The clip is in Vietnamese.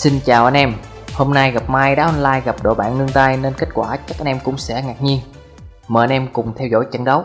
Xin chào anh em. Hôm nay gặp Mai đá online gặp đội bạn nương tay nên kết quả chắc anh em cũng sẽ ngạc nhiên. Mời anh em cùng theo dõi trận đấu.